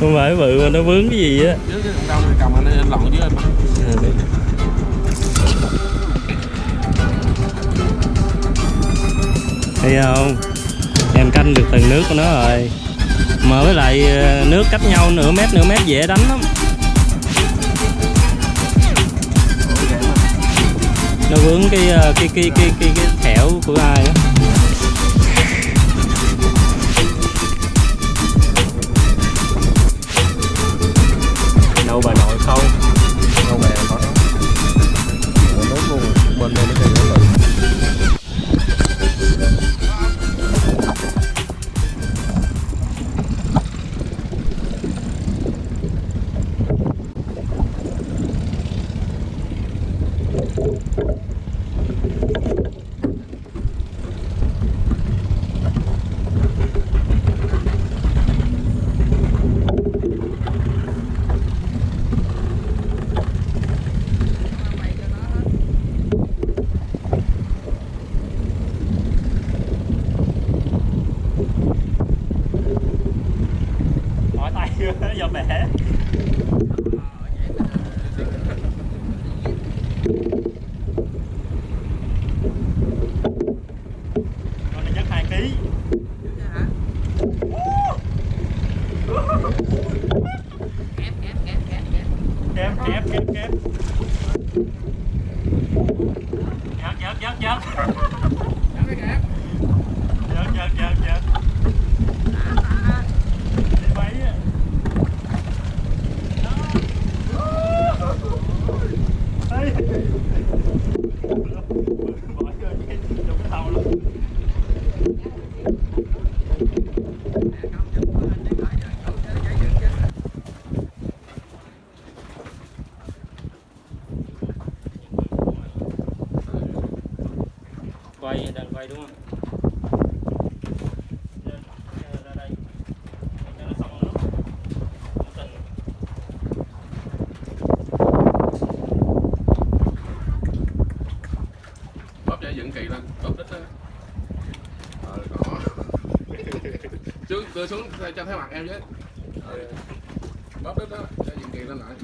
không phải bự mà nó vướng cái gì á. Cầm anh anh thấy không? Em canh được từng nước của nó rồi. Mà với lại ờ, nước cách nhau nửa mét nửa mét dễ đánh lắm. Nó vướng cái ờ, cái cái cái cái, cái thẻo của ai á. 好 do bẻ con này chắc hai ký. Kém kém kém kém. Giật giật. Giật giật giật giật giật giật đi bay á Ê. Bỏ vô cái trong cái thau luôn quay đang quay đúng không Lên, ra đây cho nó xong nước Không cần. bóp cho dựng kỳ lên bóp quay đang quay đúng không? Ờ, đưa xuống, cho thấy mặt em chứ. Ờ, bóp đít đó cho dừng kỳ lên lại.